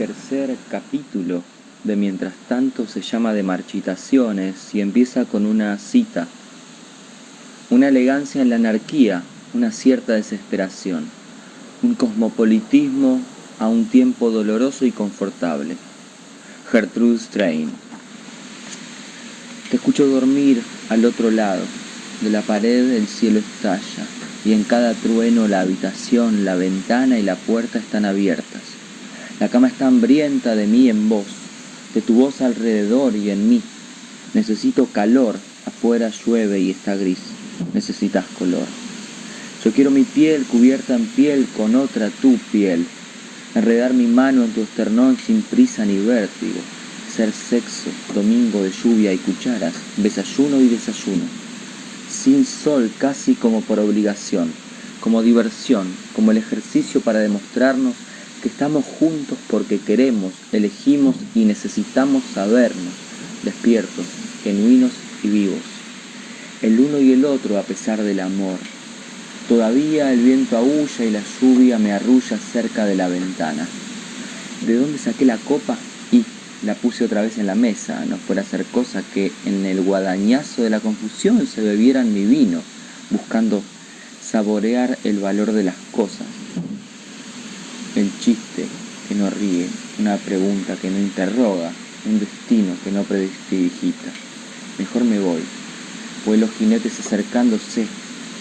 tercer capítulo de Mientras tanto se llama de marchitaciones y empieza con una cita. Una elegancia en la anarquía, una cierta desesperación, un cosmopolitismo a un tiempo doloroso y confortable. Gertrude Strain. Te escucho dormir al otro lado. De la pared el cielo estalla y en cada trueno la habitación, la ventana y la puerta están abiertas. La cama está hambrienta de mí en vos, de tu voz alrededor y en mí. Necesito calor, afuera llueve y está gris. Necesitas color. Yo quiero mi piel cubierta en piel con otra tu piel. Enredar mi mano en tu esternón sin prisa ni vértigo. Ser sexo, domingo de lluvia y cucharas, desayuno y desayuno. Sin sol casi como por obligación, como diversión, como el ejercicio para demostrarnos que estamos juntos porque queremos, elegimos y necesitamos sabernos, despiertos, genuinos y vivos. El uno y el otro a pesar del amor. Todavía el viento aúlla y la lluvia me arrulla cerca de la ventana. ¿De dónde saqué la copa? Y la puse otra vez en la mesa, no fuera a ser cosa que en el guadañazo de la confusión se bebieran mi vino, buscando saborear el valor de las cosas, chiste que no ríe, una pregunta que no interroga, un destino que no prestidigita. Mejor me voy, pues los jinetes acercándose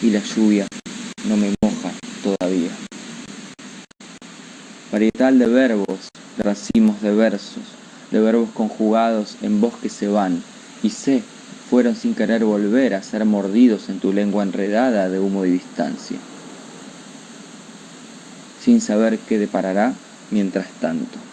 y la lluvia no me moja todavía. Varietal de verbos, de racimos de versos, de verbos conjugados en voz que se van, y sé, fueron sin querer volver a ser mordidos en tu lengua enredada de humo y distancia sin saber qué deparará mientras tanto.